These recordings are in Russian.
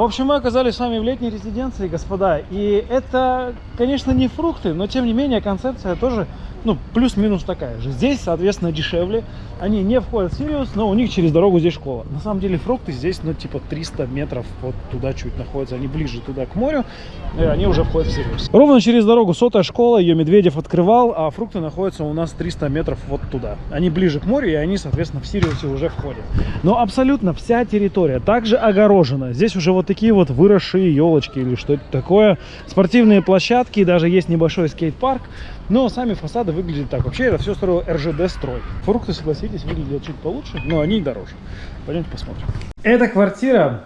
В общем, мы оказались с вами в летней резиденции, господа. И это, конечно, не фрукты, но тем не менее концепция тоже ну, плюс-минус такая же. Здесь, соответственно, дешевле. Они не входят в Сириус, но у них через дорогу здесь школа. На самом деле фрукты здесь, ну, типа 300 метров вот туда чуть находятся. Они ближе туда к морю, и они уже входят в Сириус. Ровно через дорогу сотая школа, ее Медведев открывал, а фрукты находятся у нас 300 метров вот туда. Они ближе к морю, и они, соответственно, в Сириусе уже входят. Но абсолютно вся территория также огорожена. Здесь уже вот такие вот выросшие елочки или что это такое. Спортивные площадки, даже есть небольшой скейт-парк. Но сами фасады выглядят так. Вообще это все строил РЖД строй. Фрукты, согласитесь, выглядят чуть получше, но они дороже. Пойдемте посмотрим. Эта квартира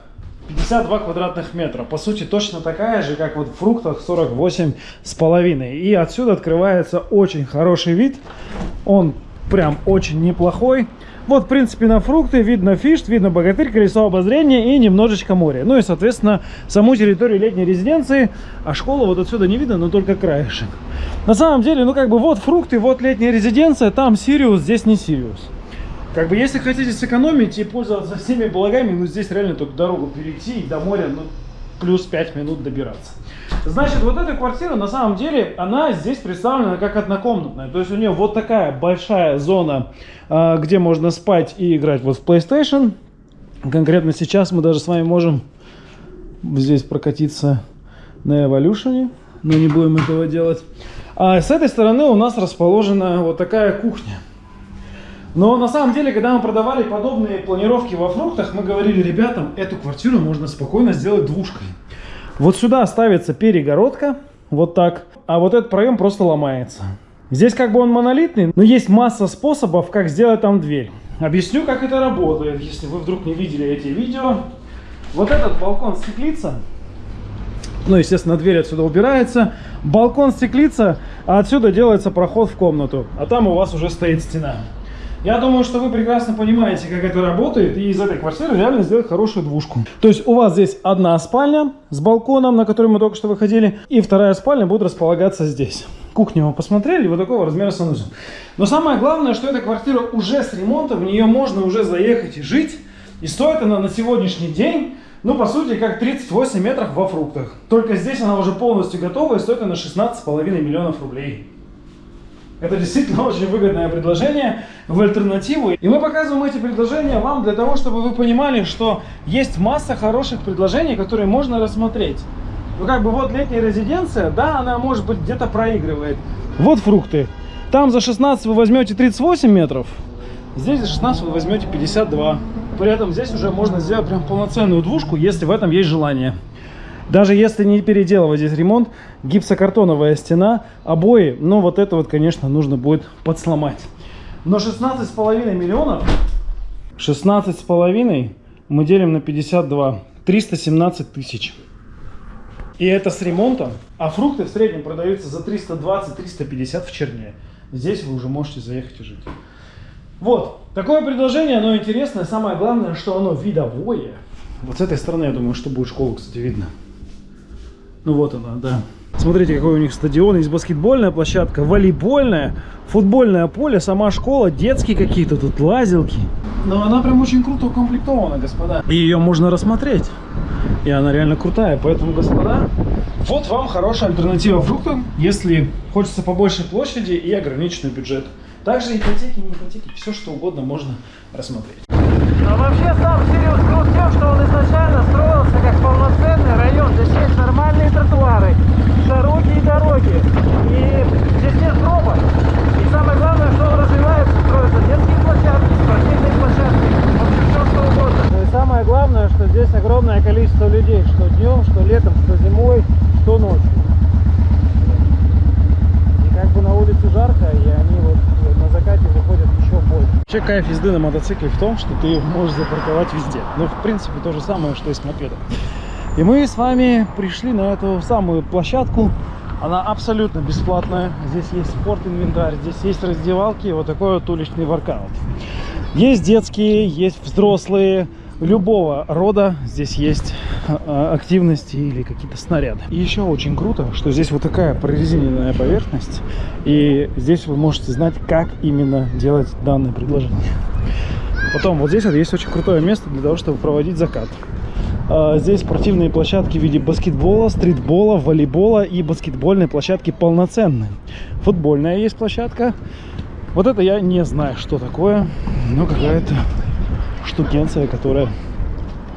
52 квадратных метра. По сути, точно такая же, как вот в фруктах 48 с половиной. И отсюда открывается очень хороший вид. Он прям очень неплохой. Вот, в принципе, на фрукты видно фишт, видно богатырь, колесо обозрения и немножечко море. Ну и, соответственно, саму территорию летней резиденции, а школу вот отсюда не видно, но только краешек. На самом деле, ну как бы вот фрукты, вот летняя резиденция, там Сириус, здесь не Сириус. Как бы, если хотите сэкономить и пользоваться всеми благами, ну здесь реально только дорогу перейти и до моря, ну, плюс 5 минут добираться. Значит, вот эта квартира, на самом деле, она здесь представлена как однокомнатная. То есть у нее вот такая большая зона, а, где можно спать и играть вот в PlayStation. Конкретно сейчас мы даже с вами можем здесь прокатиться на Evolution, но не будем этого делать. А с этой стороны у нас расположена вот такая кухня. Но на самом деле, когда мы продавали подобные планировки во фруктах, мы говорили ребятам, эту квартиру можно спокойно сделать двушкой. Вот сюда ставится перегородка, вот так, а вот этот проем просто ломается. Здесь как бы он монолитный, но есть масса способов, как сделать там дверь. Объясню, как это работает, если вы вдруг не видели эти видео. Вот этот балкон стеклится, ну, естественно, дверь отсюда убирается, балкон стеклится, а отсюда делается проход в комнату, а там у вас уже стоит стена. Я думаю, что вы прекрасно понимаете, как это работает, и из этой квартиры реально сделать хорошую двушку. То есть у вас здесь одна спальня с балконом, на который мы только что выходили, и вторая спальня будет располагаться здесь. Кухню мы посмотрели, вот такого размера санузел. Но самое главное, что эта квартира уже с ремонтом, в нее можно уже заехать и жить. И стоит она на сегодняшний день, ну, по сути, как 38 метров во фруктах. Только здесь она уже полностью готова и стоит она 16,5 миллионов рублей. Это действительно очень выгодное предложение в альтернативу. И мы показываем эти предложения вам для того, чтобы вы понимали, что есть масса хороших предложений, которые можно рассмотреть. Ну как бы вот летняя резиденция, да, она может быть где-то проигрывает. Вот фрукты. Там за 16 вы возьмете 38 метров, здесь за 16 вы возьмете 52. При этом здесь уже можно сделать прям полноценную двушку, если в этом есть желание. Даже если не переделывать здесь ремонт, гипсокартоновая стена, обои, но вот это вот, конечно, нужно будет подсломать. Но 16,5 миллионов, 16,5 мы делим на 52, 317 тысяч. И это с ремонтом. А фрукты в среднем продаются за 320-350 в черне. Здесь вы уже можете заехать и жить. Вот, такое предложение, оно интересное. Самое главное, что оно видовое. Вот с этой стороны, я думаю, что будет школу, кстати, видно. Ну вот она, да. Смотрите, какой у них стадион. Есть баскетбольная площадка, волейбольная, футбольное поле, сама школа, детские какие-то тут лазилки. Но она прям очень круто укомплектована, господа. И ее можно рассмотреть. И она реально крутая. Поэтому, господа, вот вам хорошая альтернатива фруктам, если хочется побольше площади и ограниченный бюджет. Также ипотеки, не ипотеки, все что угодно можно рассмотреть. А вообще сам Сириус крут тем, что он изначально строился как полноценный район. Здесь есть нормальные тротуары, широкие дороги. И здесь нет пробок. И самое главное, что он развивается, строятся детские площадки, спортивные площадки, вообще все что угодно. Ну и самое главное, что здесь огромное количество людей, что днем, что летом, что зимой, что ночью. И как бы на улице жарко, и они вот на закате выходят еще больше. Вообще кайф езды на мотоцикле в том, что ты можешь запарковать везде. Ну, в принципе, то же самое, что и с мопедом. И мы с вами пришли на эту самую площадку. Она абсолютно бесплатная. Здесь есть спорт-инвентарь, здесь есть раздевалки, вот такой вот уличный воркаут. Есть детские, есть взрослые, любого рода здесь есть а, активности или какие-то снаряды. И еще очень круто, что здесь вот такая прорезиненная поверхность, и здесь вы можете знать, как именно делать данное предложение. Потом вот здесь вот есть очень крутое место для того, чтобы проводить закат. А, здесь спортивные площадки в виде баскетбола, стритбола, волейбола и баскетбольные площадки полноценные. Футбольная есть площадка. Вот это я не знаю, что такое. Но какая-то штукенция, которая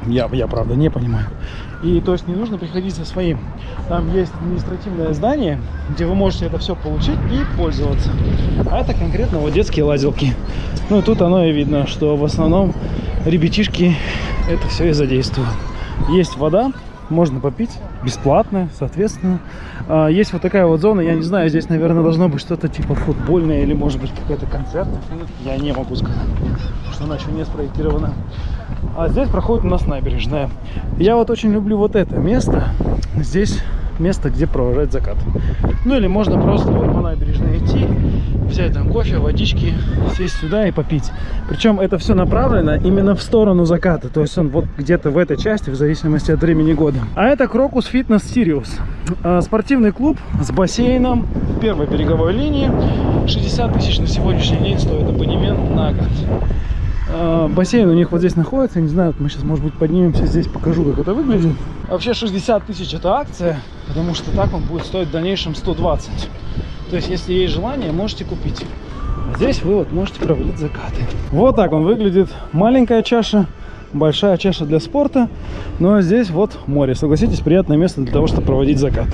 я, я правда не понимаю. И то есть не нужно приходить со своим. Там есть административное здание, где вы можете это все получить и пользоваться. А это конкретно вот детские лазилки. Ну тут оно и видно, что в основном ребятишки это все и задействуют. Есть вода, можно попить, бесплатно, соответственно. А, есть вот такая вот зона, я не знаю, здесь, наверное, должно быть что-то типа футбольное или, может быть, какой-то концерт. Я не могу сказать, что она еще не спроектирована. А здесь проходит у нас набережная. Я вот очень люблю вот это место. Здесь место, где провожать закат. Ну или можно просто вот по набережной идти, взять там кофе, водички, сесть сюда и попить. Причем это все направлено именно в сторону заката. То есть он вот где-то в этой части, в зависимости от времени года. А это Крокус Фитнес Сириус. Спортивный клуб с бассейном первой береговой линии. 60 тысяч на сегодняшний день стоит абонемент на год. А, бассейн у них вот здесь находится, не знаю, мы сейчас, может быть, поднимемся здесь, покажу, как это выглядит. Вообще 60 тысяч это акция, потому что так он будет стоить в дальнейшем 120. То есть, если есть желание, можете купить. А здесь вы вот можете проводить закаты. Вот так он выглядит. Маленькая чаша, большая чаша для спорта. Но здесь вот море. Согласитесь, приятное место для того, чтобы проводить закат.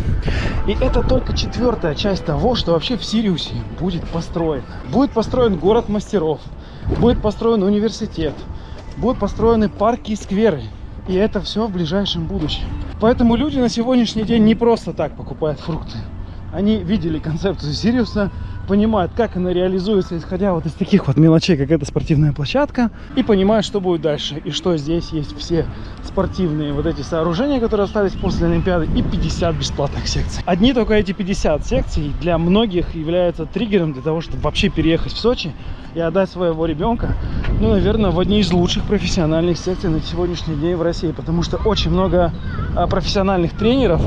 И это только четвертая часть того, что вообще в Сириусе будет построено. Будет построен город мастеров будет построен университет, будут построены парки и скверы. И это все в ближайшем будущем. Поэтому люди на сегодняшний день не просто так покупают фрукты. Они видели концепцию Сириуса, понимают, как она реализуется, исходя вот из таких вот мелочей, как эта спортивная площадка, и понимают, что будет дальше, и что здесь есть все спортивные вот эти сооружения, которые остались после Олимпиады, и 50 бесплатных секций. Одни только эти 50 секций для многих являются триггером для того, чтобы вообще переехать в Сочи и отдать своего ребенка, ну, наверное, в одни из лучших профессиональных секций на сегодняшний день в России, потому что очень много а, профессиональных тренеров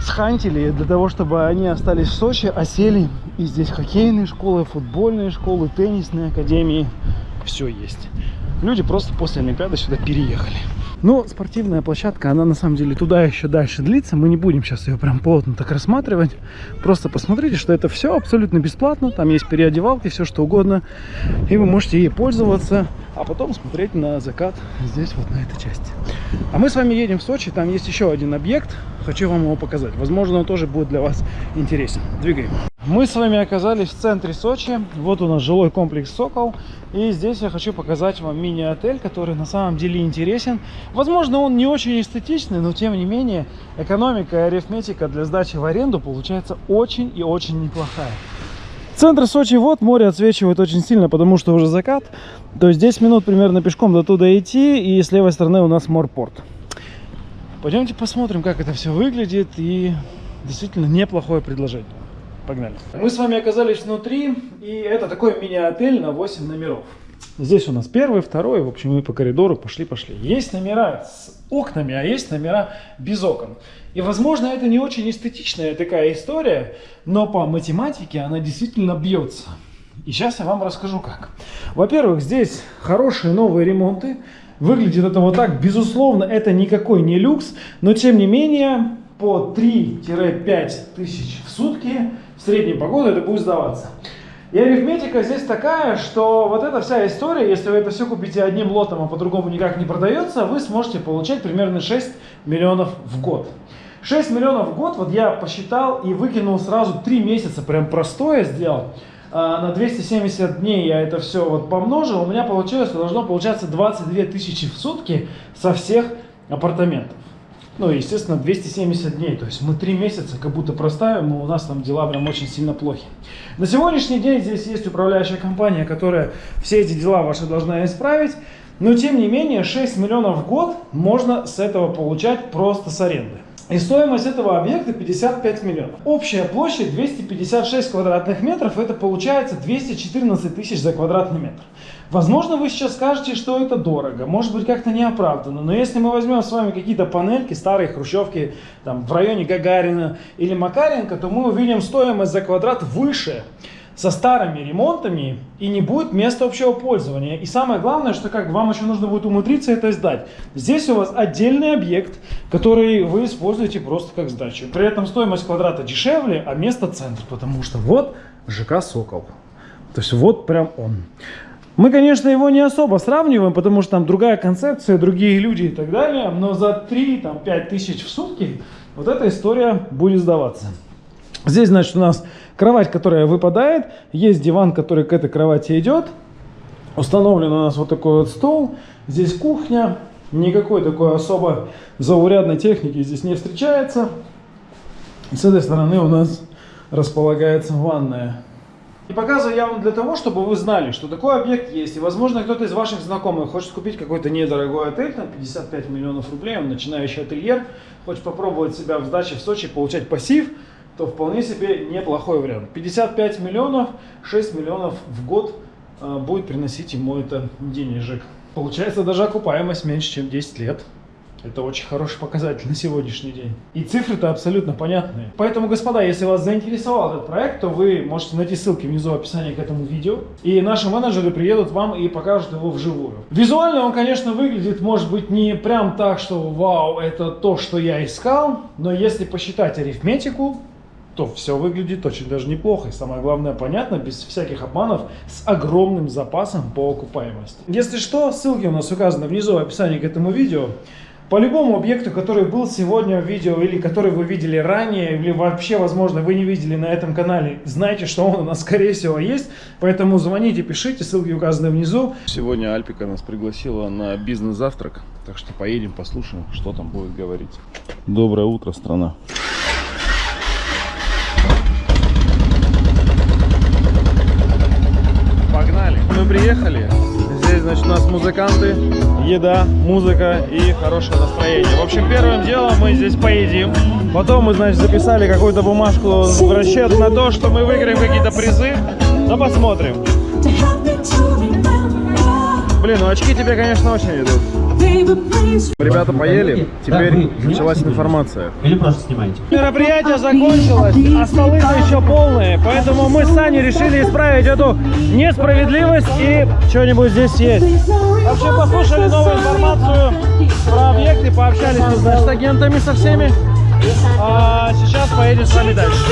схантили для того, чтобы они остались в Сочи, осели, и здесь хоккейные школы, футбольные школы, теннисные академии, все есть. Люди просто после Олимпиады сюда переехали. Но спортивная площадка, она на самом деле туда еще дальше длится. Мы не будем сейчас ее прям плотно так рассматривать. Просто посмотрите, что это все абсолютно бесплатно. Там есть переодевалки, все что угодно. И вы можете ей пользоваться, а потом смотреть на закат здесь вот на этой части. А мы с вами едем в Сочи. Там есть еще один объект. Хочу вам его показать. Возможно, он тоже будет для вас интересен. Двигаем. Мы с вами оказались в центре Сочи. Вот у нас жилой комплекс «Сокол». И здесь я хочу показать вам мини-отель, который на самом деле интересен. Возможно, он не очень эстетичный, но тем не менее экономика и арифметика для сдачи в аренду получается очень и очень неплохая. Центр Сочи, вот море отсвечивает очень сильно, потому что уже закат. То есть 10 минут примерно пешком до туда идти, и с левой стороны у нас морпорт. Пойдемте посмотрим, как это все выглядит, и действительно неплохое предложение. Погнали. Мы с вами оказались внутри, и это такой мини-отель на 8 номеров. Здесь у нас первый, второй, в общем, мы по коридору пошли-пошли. Есть номера с окнами, а есть номера без окон. И, возможно, это не очень эстетичная такая история, но по математике она действительно бьется. И сейчас я вам расскажу как. Во-первых, здесь хорошие новые ремонты. Выглядит это вот так. Безусловно, это никакой не люкс, но тем не менее по 3-5 тысяч в сутки в средней погоды это будет сдаваться. И арифметика здесь такая, что вот эта вся история, если вы это все купите одним лотом, а по-другому никак не продается, вы сможете получать примерно 6 миллионов в год. 6 миллионов в год, вот я посчитал и выкинул сразу 3 месяца, прям простое сделал. А, на 270 дней я это все вот помножил, у меня получилось, должно получаться 22 тысячи в сутки со всех апартаментов. Ну, естественно, 270 дней. То есть мы три месяца как будто проставим, и у нас там дела прям очень сильно плохи. На сегодняшний день здесь есть управляющая компания, которая все эти дела ваши должна исправить. Но, тем не менее, 6 миллионов в год можно с этого получать просто с аренды. И стоимость этого объекта 55 миллионов. Общая площадь 256 квадратных метров, это получается 214 тысяч за квадратный метр. Возможно, вы сейчас скажете, что это дорого, может быть как-то неоправданно, но если мы возьмем с вами какие-то панельки, старые хрущевки там, в районе Гагарина или Макаренко, то мы увидим стоимость за квадрат выше со старыми ремонтами и не будет места общего пользования. И самое главное, что как вам еще нужно будет умудриться это сдать. Здесь у вас отдельный объект, который вы используете просто как сдачу. При этом стоимость квадрата дешевле, а место центр, потому что вот жк Сокол. То есть вот прям он. Мы, конечно, его не особо сравниваем, потому что там другая концепция, другие люди и так далее, но за 3-5 тысяч в сутки вот эта история будет сдаваться. Здесь, значит, у нас кровать, которая выпадает, есть диван, который к этой кровати идет, установлен у нас вот такой вот стол, здесь кухня, никакой такой особо заурядной техники здесь не встречается. С этой стороны у нас располагается ванная. И показываю я вам для того, чтобы вы знали, что такой объект есть. И, возможно, кто-то из ваших знакомых хочет купить какой-то недорогой отель, там 55 миллионов рублей, он начинающий ательер, хочет попробовать себя в сдаче в Сочи, получать пассив, то вполне себе неплохой вариант. 55 миллионов, 6 миллионов в год э, будет приносить ему это денежек. Получается даже окупаемость меньше, чем 10 лет. Это очень хороший показатель на сегодняшний день. И цифры-то абсолютно понятные. Поэтому, господа, если вас заинтересовал этот проект, то вы можете найти ссылки внизу в описании к этому видео. И наши менеджеры приедут вам и покажут его вживую. Визуально он, конечно, выглядит, может быть, не прям так, что вау, это то, что я искал. Но если посчитать арифметику, то все выглядит очень даже неплохо. И самое главное, понятно, без всяких обманов, с огромным запасом по окупаемости. Если что, ссылки у нас указаны внизу в описании к этому видео. По любому объекту, который был сегодня в видео, или который вы видели ранее, или вообще, возможно, вы не видели на этом канале, знайте, что он у нас, скорее всего, есть. Поэтому звоните, пишите, ссылки указаны внизу. Сегодня Альпика нас пригласила на бизнес-завтрак, так что поедем, послушаем, что там будет говорить. Доброе утро, страна. Музыканты, еда, музыка и хорошее настроение. В общем, первым делом мы здесь поедим. Потом мы, значит, записали какую-то бумажку в расчет на то, что мы выиграем какие-то призы. Но посмотрим. Блин, ну очки тебе, конечно, очень идут. Ребята поели, теперь началась информация. Или просто снимайте. Мероприятие закончилось, а столы еще полные, поэтому мы с Саней решили исправить эту несправедливость и что-нибудь здесь есть. Вообще послушали новую информацию про объекты, пообщались с агентами со всеми. А сейчас поедем с вами дальше.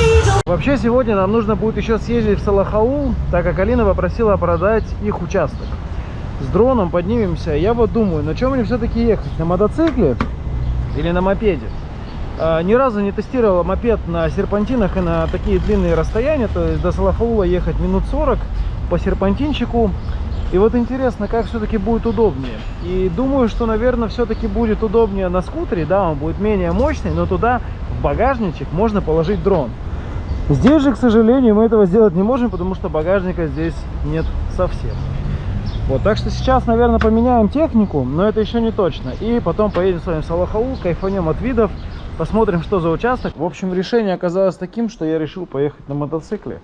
Вообще сегодня нам нужно будет еще съездить в Салахаул, так как Алина попросила продать их участок. С дроном поднимемся. Я вот думаю, на чем мне все-таки ехать? На мотоцикле или на мопеде? А, ни разу не тестировала мопед на серпантинах и на такие длинные расстояния. То есть до Салахаула ехать минут 40 по серпантинчику. И вот интересно, как все-таки будет удобнее. И думаю, что, наверное, все-таки будет удобнее на скутере. Да, он будет менее мощный, но туда в багажничек можно положить дрон. Здесь же, к сожалению, мы этого сделать не можем, потому что багажника здесь нет совсем. Вот, так что сейчас, наверное, поменяем технику, но это еще не точно. И потом поедем с вами в Салахаул, кайфанем от видов, посмотрим, что за участок. В общем, решение оказалось таким, что я решил поехать на мотоцикле.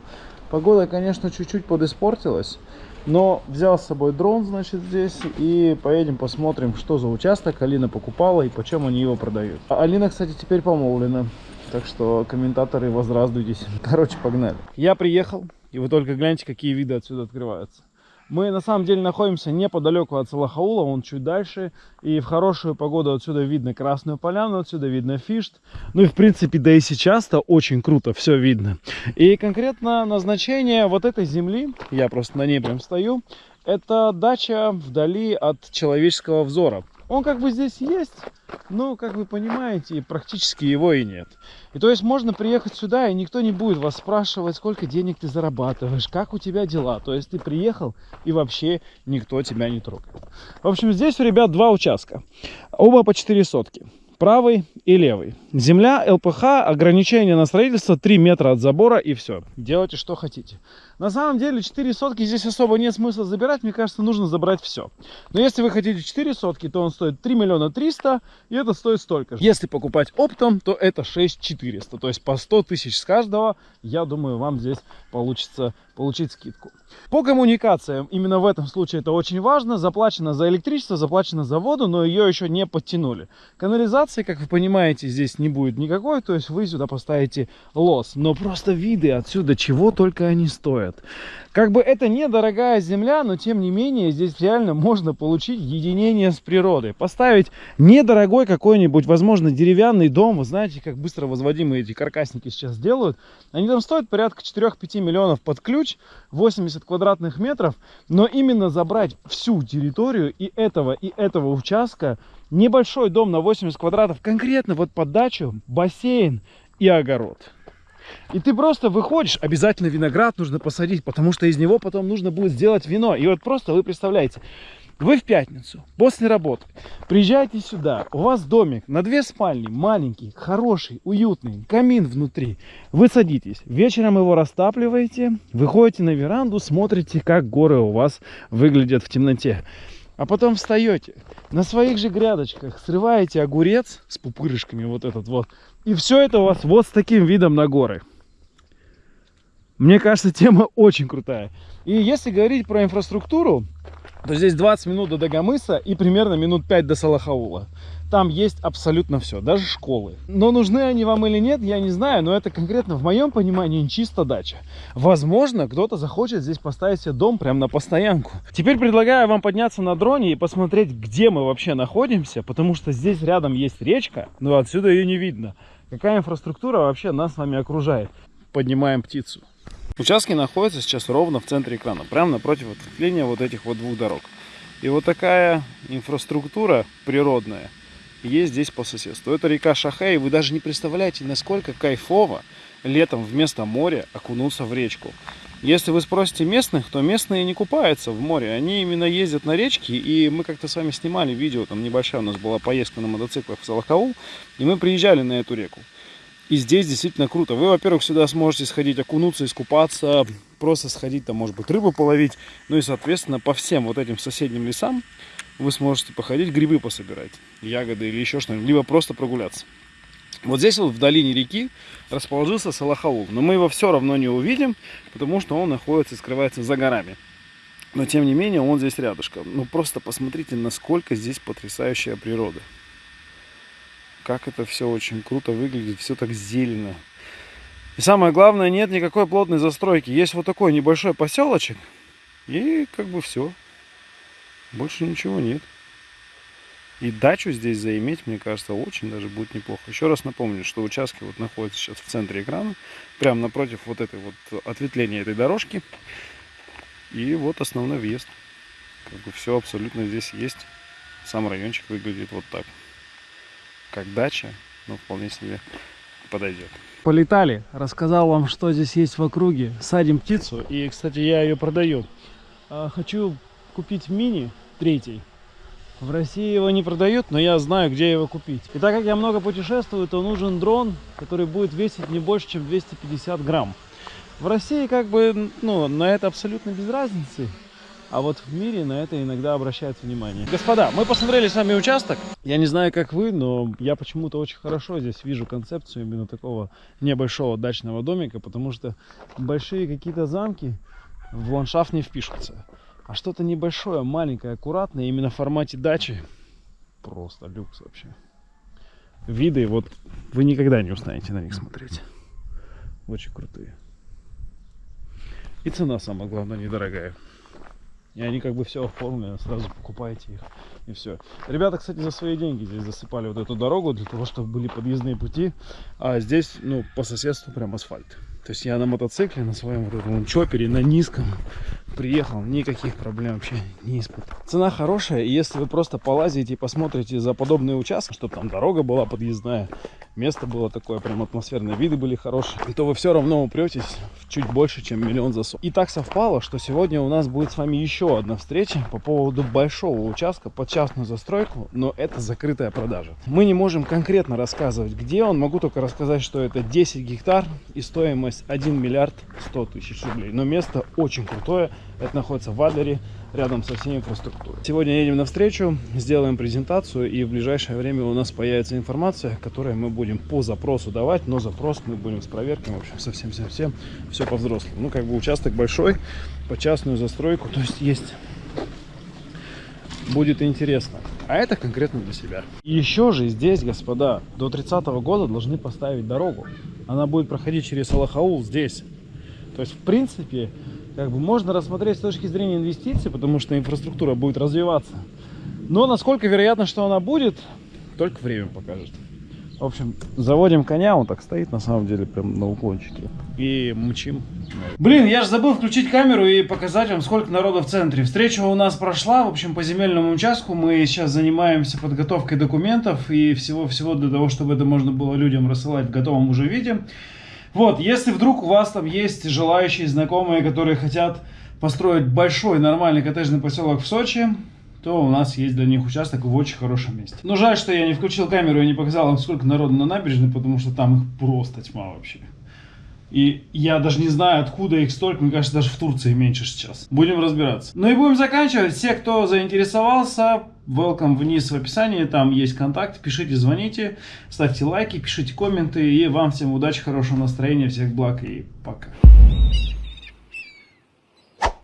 Погода, конечно, чуть-чуть подиспортилась, но взял с собой дрон, значит, здесь, и поедем посмотрим, что за участок Алина покупала и почем они его продают. А Алина, кстати, теперь помолвлена. Так что комментаторы, возраздуйтесь. Короче, погнали. Я приехал, и вы только гляньте, какие виды отсюда открываются. Мы на самом деле находимся неподалеку от Салахаула, он чуть дальше. И в хорошую погоду отсюда видно Красную Поляну, отсюда видно Фишт. Ну и в принципе, да и сейчас-то очень круто все видно. И конкретно назначение вот этой земли, я просто на ней прям стою, это дача вдали от человеческого взора. Он как бы здесь есть, но, как вы понимаете, практически его и нет. И то есть можно приехать сюда, и никто не будет вас спрашивать, сколько денег ты зарабатываешь, как у тебя дела. То есть ты приехал, и вообще никто тебя не трогает. В общем, здесь у ребят два участка. Оба по 4 сотки правый и левый. Земля, ЛПХ, ограничение на строительство 3 метра от забора и все. Делайте что хотите. На самом деле 4 сотки здесь особо нет смысла забирать. Мне кажется, нужно забрать все. Но если вы хотите 4 сотки, то он стоит 3 миллиона 300 и это стоит столько же. Если покупать оптом, то это 6 400. То есть по 100 тысяч с каждого, я думаю, вам здесь получится получить скидку. По коммуникациям, именно в этом случае это очень важно. Заплачено за электричество, заплачено за воду, но ее еще не подтянули. Канализации, как вы понимаете, здесь не будет никакой. То есть вы сюда поставите лос. Но просто виды отсюда, чего только они стоят. Как бы это недорогая земля, но тем не менее здесь реально можно получить единение с природой. Поставить недорогой какой-нибудь, возможно, деревянный дом. Вы знаете, как быстро возводимые эти каркасники сейчас делают. Они там стоят порядка 4-5 миллионов под ключ, 80 квадратных метров. Но именно забрать всю территорию и этого, и этого участка, небольшой дом на 80 квадратов, конкретно вот под дачу, бассейн и огород. И ты просто выходишь, обязательно виноград нужно посадить, потому что из него потом нужно будет сделать вино. И вот просто вы представляете, вы в пятницу, после работы, приезжаете сюда, у вас домик на две спальни, маленький, хороший, уютный, камин внутри. Вы садитесь, вечером его растапливаете, выходите на веранду, смотрите, как горы у вас выглядят в темноте. А потом встаете, на своих же грядочках срываете огурец с пупырышками, вот этот вот, и все это у вас вот с таким видом на горы. Мне кажется, тема очень крутая. И если говорить про инфраструктуру, то здесь 20 минут до Дагомыса и примерно минут 5 до Салахаула. Там есть абсолютно все, даже школы. Но нужны они вам или нет, я не знаю, но это конкретно в моем понимании не чисто дача. Возможно, кто-то захочет здесь поставить себе дом прямо на постоянку. Теперь предлагаю вам подняться на дроне и посмотреть, где мы вообще находимся, потому что здесь рядом есть речка, но отсюда ее не видно какая инфраструктура вообще нас с вами окружает. Поднимаем птицу. Участки находятся сейчас ровно в центре экрана, прямо напротив ответвления вот этих вот двух дорог. И вот такая инфраструктура природная есть здесь по соседству. Это река Шахэ, и вы даже не представляете, насколько кайфово летом вместо моря окунуться в речку. Если вы спросите местных, то местные не купаются в море, они именно ездят на речке, и мы как-то с вами снимали видео, там небольшая у нас была поездка на мотоциклах в Салахаул, и мы приезжали на эту реку. И здесь действительно круто. Вы, во-первых, сюда сможете сходить окунуться, искупаться, просто сходить там, может быть, рыбу половить. Ну и, соответственно, по всем вот этим соседним лесам вы сможете походить, грибы пособирать, ягоды или еще что-нибудь, либо просто прогуляться. Вот здесь вот в долине реки расположился Салахаул. Но мы его все равно не увидим, потому что он находится и скрывается за горами. Но тем не менее он здесь рядышком. Ну просто посмотрите, насколько здесь потрясающая природа. Как это все очень круто выглядит, все так зелено. И самое главное, нет никакой плотной застройки. Есть вот такой небольшой поселочек. И как бы все. Больше ничего нет. И дачу здесь заиметь, мне кажется, очень даже будет неплохо. Еще раз напомню, что участки вот находятся сейчас в центре экрана, прямо напротив вот этой вот ответвления этой дорожки. И вот основной въезд. Как бы все абсолютно здесь есть. Сам райончик выглядит вот так. Как дача, но вполне себе подойдет. Полетали, рассказал вам, что здесь есть в округе. Садим птицу, и, кстати, я ее продаю. А, хочу купить мини третий. В России его не продают, но я знаю, где его купить. И так как я много путешествую, то нужен дрон, который будет весить не больше, чем 250 грамм. В России как бы, ну, на это абсолютно без разницы. А вот в мире на это иногда обращают внимание. Господа, мы посмотрели с вами участок. Я не знаю, как вы, но я почему-то очень хорошо здесь вижу концепцию именно такого небольшого дачного домика, потому что большие какие-то замки в ландшафт не впишутся. А что-то небольшое, маленькое, аккуратное, именно в формате дачи. Просто люкс вообще. Виды, вот вы никогда не узнаете на них смотреть. Очень крутые. И цена, самое главное, недорогая. И они как бы все оформлены, сразу покупаете их и все. Ребята, кстати, за свои деньги здесь засыпали вот эту дорогу для того, чтобы были подъездные пути. А здесь, ну, по соседству прям асфальт. То есть я на мотоцикле, на своем вот этом чопере, на низком приехал, никаких проблем вообще не испытал. Цена хорошая, и если вы просто полазите и посмотрите за подобные участки, чтобы там дорога была подъездная, место было такое, прям атмосферные виды были хорошие, то вы все равно упретесь в чуть больше, чем миллион за сот. И так совпало, что сегодня у нас будет с вами еще одна встреча по поводу большого участка под частную застройку, но это закрытая продажа. Мы не можем конкретно рассказывать, где он, могу только рассказать, что это 10 гектар и стоимость 1 миллиард 100 тысяч рублей. Но место очень крутое, это находится в Адлере, рядом со всей инфраструктурой. Сегодня едем на встречу, сделаем презентацию, и в ближайшее время у нас появится информация, которую мы будем по запросу давать, но запрос мы будем с проверкой, в общем, совсем-совсем все по-взрослому. Ну, как бы участок большой, по частную застройку, то есть есть будет интересно. А это конкретно для себя. Еще же здесь, господа, до 30 -го года должны поставить дорогу. Она будет проходить через Алахаул здесь. То есть, в принципе, как бы можно рассмотреть с точки зрения инвестиций, потому что инфраструктура будет развиваться. Но насколько вероятно, что она будет, только время покажет. В общем, заводим коня, он так стоит на самом деле прям на уклончике. И мчим. Блин, я же забыл включить камеру и показать вам, сколько народу в центре. Встреча у нас прошла, в общем, по земельному участку. Мы сейчас занимаемся подготовкой документов и всего-всего для того, чтобы это можно было людям рассылать в готовом уже виде. Вот, если вдруг у вас там есть желающие знакомые, которые хотят построить большой нормальный коттеджный поселок в Сочи, то у нас есть для них участок в очень хорошем месте. Но жаль, что я не включил камеру и не показал вам, сколько народу на набережной, потому что там их просто тьма вообще. И я даже не знаю, откуда их столько, мне кажется, даже в Турции меньше сейчас. Будем разбираться. Ну и будем заканчивать. Все, кто заинтересовался, welcome вниз в описании, там есть контакт, пишите, звоните, ставьте лайки, пишите комменты, и вам всем удачи, хорошего настроения, всех благ и пока.